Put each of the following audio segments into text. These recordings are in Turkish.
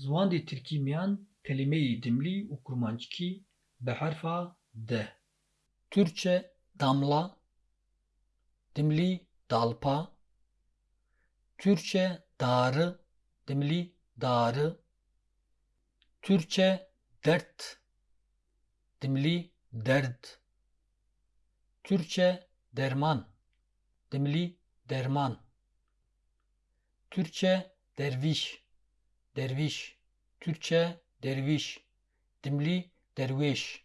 Zivandê Tirkî miyan kelimeyê dimlî û kurmancikî bi herfa D. Türkçe damla, dimlî dalpa, Türkçe darı, dimlî darı, Türkçe dert, dimlî derd, Türkçe derman, dimlî derman, Türkçe derviş, derviş, Türkçe derviş, dimlî derviş,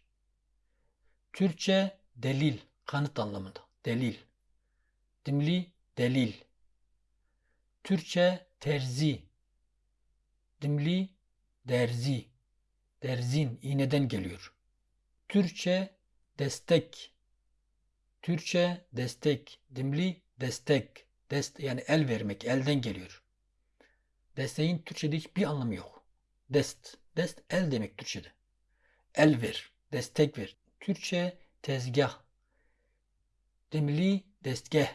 Türkçe delil, kanıt anlamında, delil, dimlî delil, Türkçe terzi, dimlî derzi, derzin, iğneden geliyor. Türkçe destek, Türkçe destek, dimli destek, dest yani el vermek, elden geliyor. Desteğin Türkçe'de hiçbir anlamı yok. Dest, dest el demek Türkçe'de. El ver, destek ver. Türkçe tezgah, dimli destgah,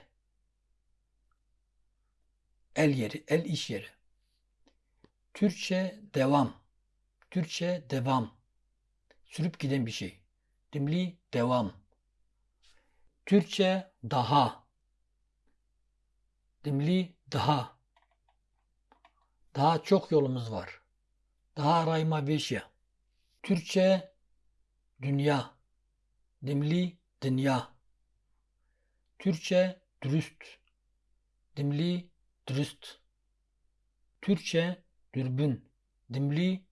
el yeri, el iş yeri. Türkçe devam, Türkçe devam, sürüp giden bir şey. Dimli devam. Türkçe daha. Dimli daha. Daha çok yolumuz var. Daha rayma veşya. Türkçe dünya. Dimli dünya. Türkçe dürüst. Dimli dürüst. Türkçe dürbün. Dimli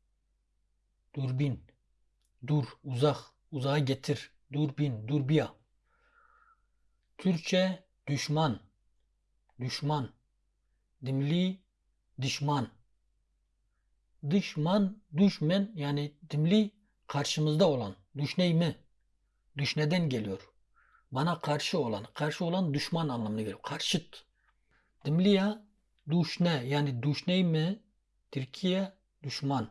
durbin. Dur, uzak, uzağa getir. Durbin, durbiya. Türkçe düşman. Düşman. Dimli düşman. Düşman, düşmen yani dimli karşımızda olan. Düşney mi? Düşneden geliyor. Bana karşı olan, karşı olan düşman anlamına geliyor. Karşıt. Dimliya düşne yani düşney mi? Türkiye düşman.